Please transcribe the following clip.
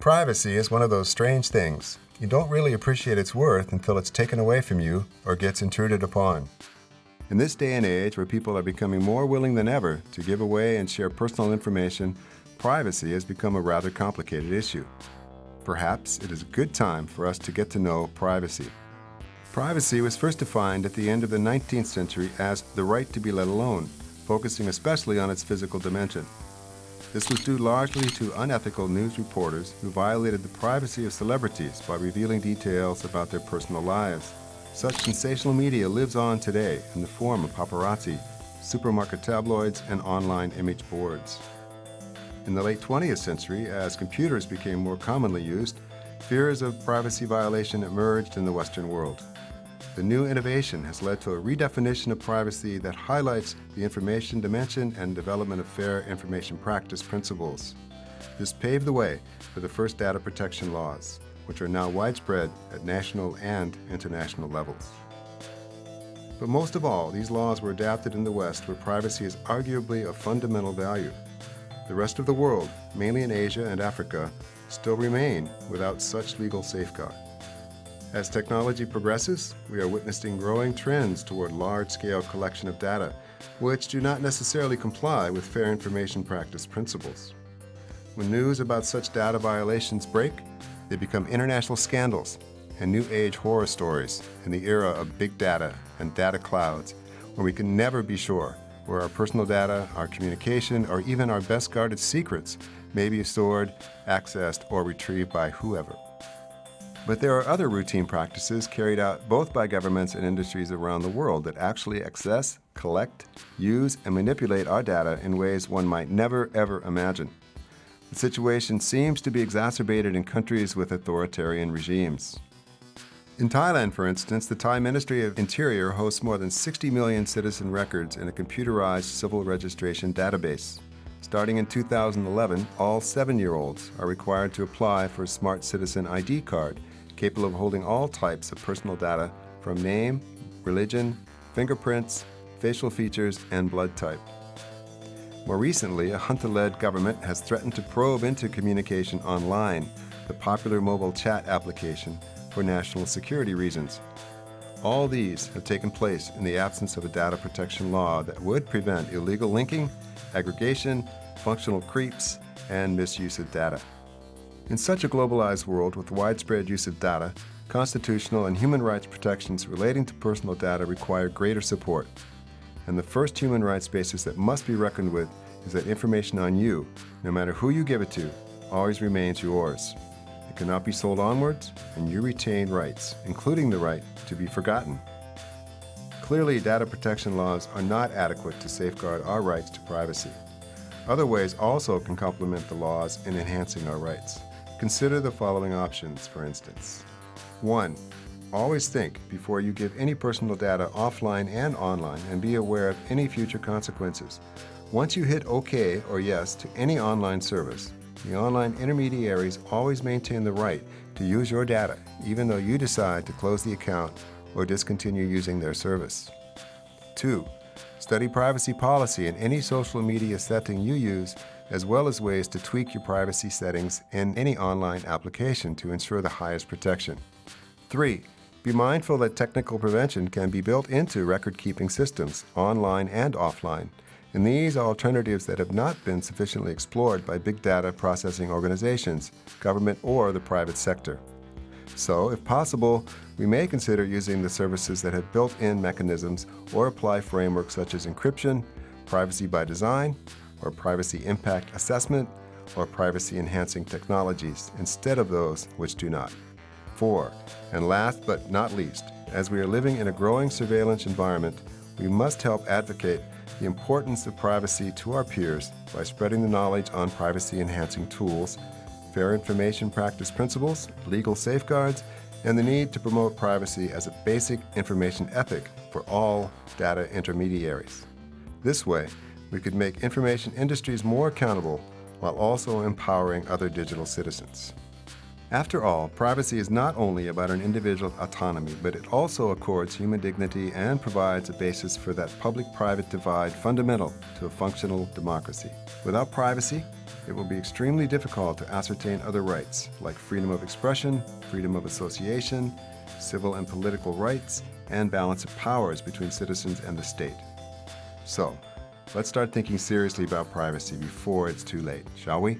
Privacy is one of those strange things. You don't really appreciate its worth until it's taken away from you or gets intruded upon. In this day and age where people are becoming more willing than ever to give away and share personal information, privacy has become a rather complicated issue. Perhaps it is a good time for us to get to know privacy. Privacy was first defined at the end of the 19th century as the right to be let alone, focusing especially on its physical dimension. This was due largely to unethical news reporters who violated the privacy of celebrities by revealing details about their personal lives. Such sensational media lives on today in the form of paparazzi, supermarket tabloids, and online image boards. In the late 20th century, as computers became more commonly used, fears of privacy violation emerged in the Western world. The new innovation has led to a redefinition of privacy that highlights the information dimension and development of fair information practice principles. This paved the way for the first data protection laws, which are now widespread at national and international levels. But most of all, these laws were adapted in the West where privacy is arguably of fundamental value. The rest of the world, mainly in Asia and Africa, still remain without such legal safeguard. As technology progresses, we are witnessing growing trends toward large-scale collection of data, which do not necessarily comply with fair information practice principles. When news about such data violations break, they become international scandals and new age horror stories in the era of big data and data clouds, where we can never be sure where our personal data, our communication, or even our best guarded secrets may be stored, accessed, or retrieved by whoever. But there are other routine practices carried out both by governments and industries around the world that actually access, collect, use, and manipulate our data in ways one might never ever imagine. The situation seems to be exacerbated in countries with authoritarian regimes. In Thailand, for instance, the Thai Ministry of Interior hosts more than 60 million citizen records in a computerized civil registration database. Starting in 2011, all seven-year-olds are required to apply for a Smart Citizen ID card capable of holding all types of personal data from name, religion, fingerprints, facial features, and blood type. More recently, a junta-led government has threatened to probe into communication on LINE, the popular mobile chat application, for national security reasons. All these have taken place in the absence of a data protection law that would prevent illegal linking, aggregation, functional creeps, and misuse of data. In such a globalized world with widespread use of data, constitutional and human rights protections relating to personal data require greater support. And the first human rights basis that must be reckoned with is that information on you, no matter who you give it to, always remains yours. It cannot be sold onwards, and you retain rights, including the right to be forgotten. Clearly, data protection laws are not adequate to safeguard our rights to privacy. Other ways also can complement the laws in enhancing our rights. Consider the following options, for instance. 1. Always think before you give any personal data offline and online and be aware of any future consequences. Once you hit OK or Yes to any online service, the online intermediaries always maintain the right to use your data, even though you decide to close the account or discontinue using their service. 2. Study privacy policy in any social media setting you use as well as ways to tweak your privacy settings in any online application to ensure the highest protection. 3. Be mindful that technical prevention can be built into record-keeping systems, online and offline, and these are alternatives that have not been sufficiently explored by big data processing organizations, government or the private sector. So, if possible, we may consider using the services that have built-in mechanisms or apply frameworks such as encryption, privacy by design, or privacy impact assessment, or privacy enhancing technologies instead of those which do not. Four, and last but not least, as we are living in a growing surveillance environment, we must help advocate the importance of privacy to our peers by spreading the knowledge on privacy enhancing tools, fair information practice principles, legal safeguards, and the need to promote privacy as a basic information ethic for all data intermediaries. This way, we could make information industries more accountable while also empowering other digital citizens. After all, privacy is not only about an individual's autonomy, but it also accords human dignity and provides a basis for that public-private divide fundamental to a functional democracy. Without privacy, it will be extremely difficult to ascertain other rights, like freedom of expression, freedom of association, civil and political rights, and balance of powers between citizens and the state. So, let's start thinking seriously about privacy before it's too late, shall we?